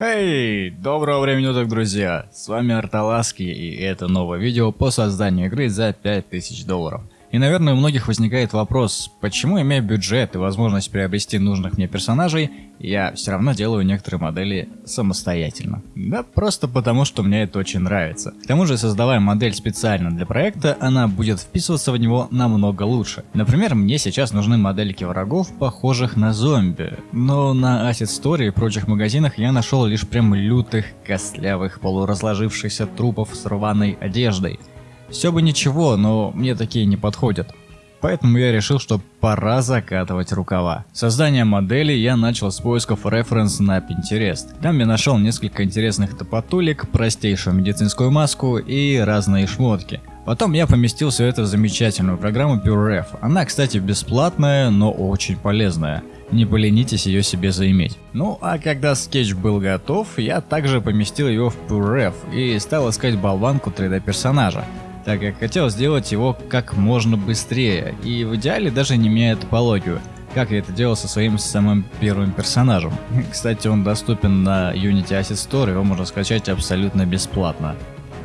Эй, доброго времени суток, друзья! С вами Арталаски, и это новое видео по созданию игры за 5000 долларов. И, наверное, у многих возникает вопрос, почему, имея бюджет и возможность приобрести нужных мне персонажей, я все равно делаю некоторые модели самостоятельно. Да просто потому, что мне это очень нравится. К тому же, создавая модель специально для проекта, она будет вписываться в него намного лучше. Например, мне сейчас нужны модельки врагов, похожих на зомби. Но на Asset Story и прочих магазинах я нашел лишь прям лютых, костлявых, полуразложившихся трупов с рваной одеждой. Все бы ничего, но мне такие не подходят. Поэтому я решил, что пора закатывать рукава. Создание модели я начал с поисков референс на Pinterest. Там я нашел несколько интересных топотулек, простейшую медицинскую маску и разные шмотки. Потом я поместил все это в замечательную программу PureRef. Она, кстати, бесплатная, но очень полезная. Не поленитесь ее себе заиметь. Ну а когда скетч был готов, я также поместил его в PureRef и стал искать болванку 3D персонажа так как хотел сделать его как можно быстрее и в идеале даже не меняя топологию, как я это делал со своим самым первым персонажем. Кстати, он доступен на Unity Asset Store, его можно скачать абсолютно бесплатно.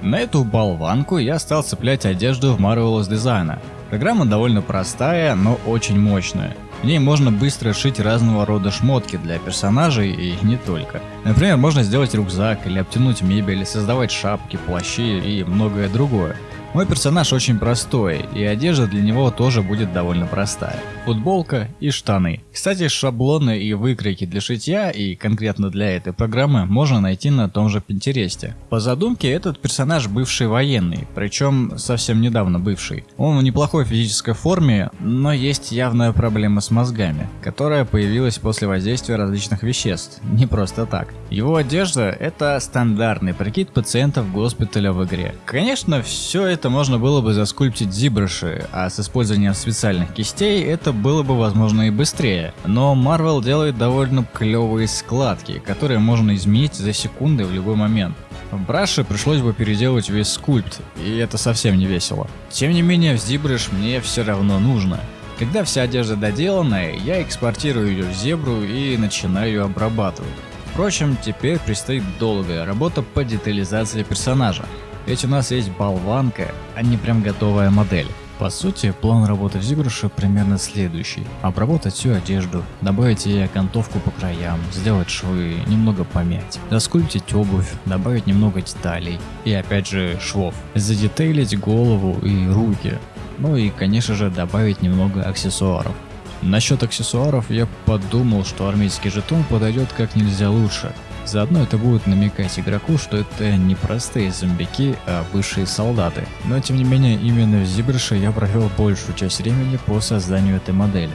На эту болванку я стал цеплять одежду в Marvelous Design. Программа довольно простая, но очень мощная. В ней можно быстро шить разного рода шмотки для персонажей и не только. Например, можно сделать рюкзак или обтянуть мебель, создавать шапки, плащи и многое другое. Мой персонаж очень простой, и одежда для него тоже будет довольно простая. Футболка и штаны. Кстати, шаблоны и выкройки для шитья, и конкретно для этой программы, можно найти на том же Пинтересте. По задумке, этот персонаж бывший военный, причем совсем недавно бывший. Он в неплохой физической форме, но есть явная проблема с мозгами, которая появилась после воздействия различных веществ, не просто так. Его одежда – это стандартный прикид пациентов госпиталя в игре. Конечно, все это это можно было бы заскульптить зибрыши, а с использованием специальных кистей это было бы возможно и быстрее. Но Marvel делает довольно клевые складки, которые можно изменить за секунды в любой момент. В браше пришлось бы переделать весь скульпт, и это совсем не весело. Тем не менее, в зибрыш мне все равно нужно. Когда вся одежда доделанная, я экспортирую ее в зебру и начинаю ее обрабатывать. Впрочем, теперь предстоит долгая работа по детализации персонажа. Ведь у нас есть болванка, а не прям готовая модель. По сути, план работы в Зигруше примерно следующий. Обработать всю одежду, добавить ей окантовку по краям, сделать швы, немного помять, доскульптить обувь, добавить немного деталей и опять же швов, задетейлить голову и руки, ну и конечно же добавить немного аксессуаров. Насчет аксессуаров я подумал, что армейский жетон подойдет как нельзя лучше. Заодно это будет намекать игроку, что это не простые зомбики, а бывшие солдаты. Но тем не менее, именно в Зибрше я провел большую часть времени по созданию этой модели.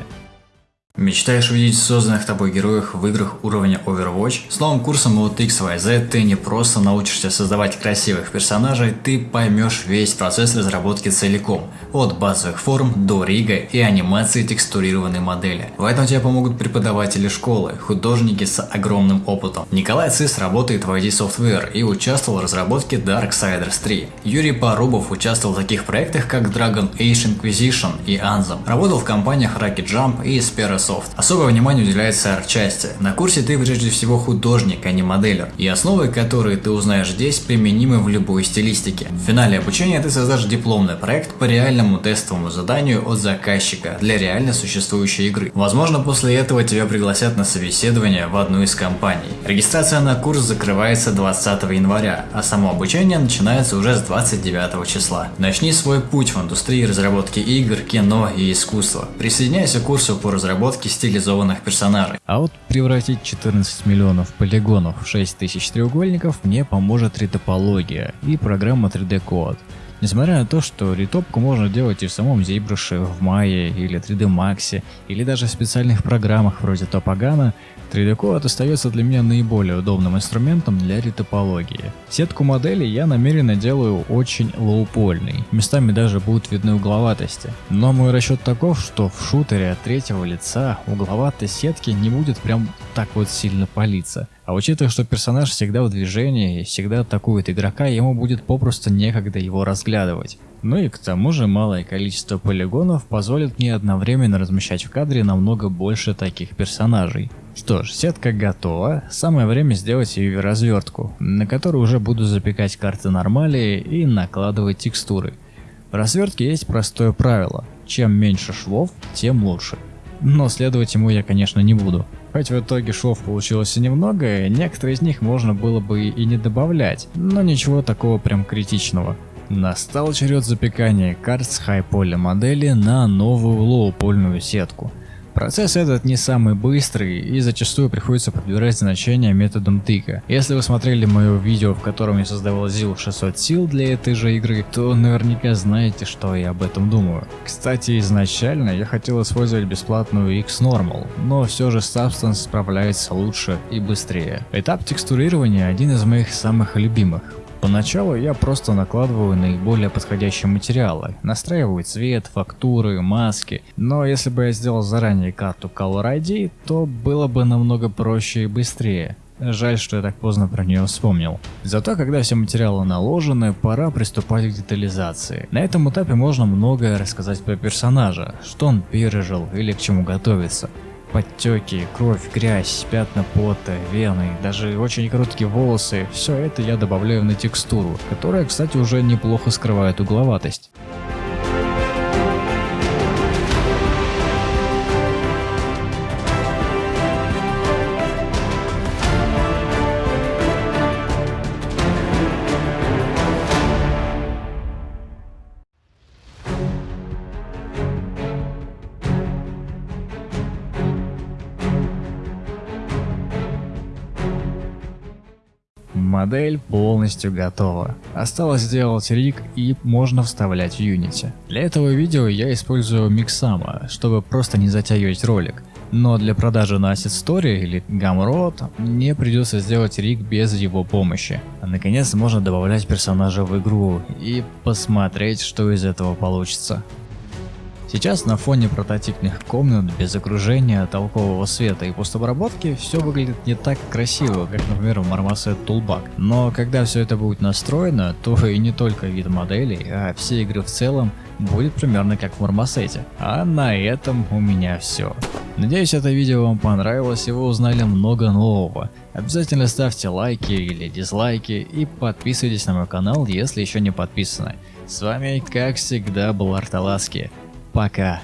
Мечтаешь увидеть созданных тобой героев в играх уровня Overwatch? С новым курсом от XYZ ты не просто научишься создавать красивых персонажей, ты поймешь весь процесс разработки целиком, от базовых форм до рига и анимации текстурированной модели. В этом тебе помогут преподаватели школы, художники с огромным опытом. Николай Цис работает в ID Software и участвовал в разработке Darksiders 3. Юрий Порубов участвовал в таких проектах, как Dragon Age Inquisition и Anthem. Работал в компаниях Rocket Jump и Speros Soft. Особое внимание уделяется арт-части. На курсе ты прежде всего художник, а не моделер. И основы, которые ты узнаешь здесь, применимы в любой стилистике. В финале обучения ты создашь дипломный проект по реальному тестовому заданию от заказчика для реально существующей игры. Возможно, после этого тебя пригласят на собеседование в одну из компаний. Регистрация на курс закрывается 20 января, а само обучение начинается уже с 29 числа. Начни свой путь в индустрии разработки игр, кино и искусства. Присоединяйся к курсу по разработке стилизованных персонажей. А вот превратить 14 миллионов полигонов в 6 тысяч треугольников мне поможет ретопология и программа 3D Code. Несмотря на то, что ритопку можно делать и в самом ZBrush, в Maya или 3D Max, или даже в специальных программах вроде Topagana, 3D Code остается для меня наиболее удобным инструментом для ретопологии. Сетку моделей я намеренно делаю очень лоупольной, местами даже будут видны угловатости. Но мой расчет таков, что в шутере от третьего лица угловатость сетки не будет прям так вот сильно палиться, А учитывая, что персонаж всегда в движении и всегда атакует игрока, ему будет попросту некогда его разглядывать. Ну и к тому же малое количество полигонов позволит мне одновременно размещать в кадре намного больше таких персонажей. Что ж, сетка готова, самое время сделать ее развертку, на которую уже буду запекать карты нормали и накладывать текстуры. В развертке есть простое правило, чем меньше швов, тем лучше. Но следовать ему я конечно не буду. Хоть в итоге шов получилось и немного, некоторые из них можно было бы и не добавлять, но ничего такого прям критичного. Настал черед запекания карт с хай-поля модели на новую лоу-польную сетку. Процесс этот не самый быстрый и зачастую приходится подбирать значения методом тыка. Если вы смотрели мое видео, в котором я создавал ZIL 600 сил для этой же игры, то наверняка знаете, что я об этом думаю. Кстати, изначально я хотел использовать бесплатную X-Normal, но все же Substance справляется лучше и быстрее. Этап текстурирования один из моих самых любимых. Поначалу я просто накладываю наиболее подходящие материалы, настраиваю цвет, фактуры, маски, но если бы я сделал заранее карту Color ID, то было бы намного проще и быстрее. Жаль, что я так поздно про нее вспомнил. Зато когда все материалы наложены, пора приступать к детализации. На этом этапе можно многое рассказать про персонажа, что он пережил или к чему готовится. Подтеки, кровь, грязь, пятна пота, вены, даже очень короткие волосы – все это я добавляю на текстуру, которая, кстати, уже неплохо скрывает угловатость. Модель полностью готова. Осталось сделать риг и можно вставлять в Unity. Для этого видео я использую Mixama, чтобы просто не затягивать ролик. Но для продажи на Asset Story или Gumroad мне придется сделать риг без его помощи. Наконец можно добавлять персонажа в игру и посмотреть, что из этого получится. Сейчас на фоне прототипных комнат без окружения, толкового света и постобработки все выглядит не так красиво, как например в Marmoset Toolbag. Но когда все это будет настроено, то и не только вид моделей, а все игры в целом будет примерно как в Marmoset. А на этом у меня все. Надеюсь это видео вам понравилось и вы узнали много нового. Обязательно ставьте лайки или дизлайки и подписывайтесь на мой канал, если еще не подписаны. С вами как всегда был Арталаски. Пока.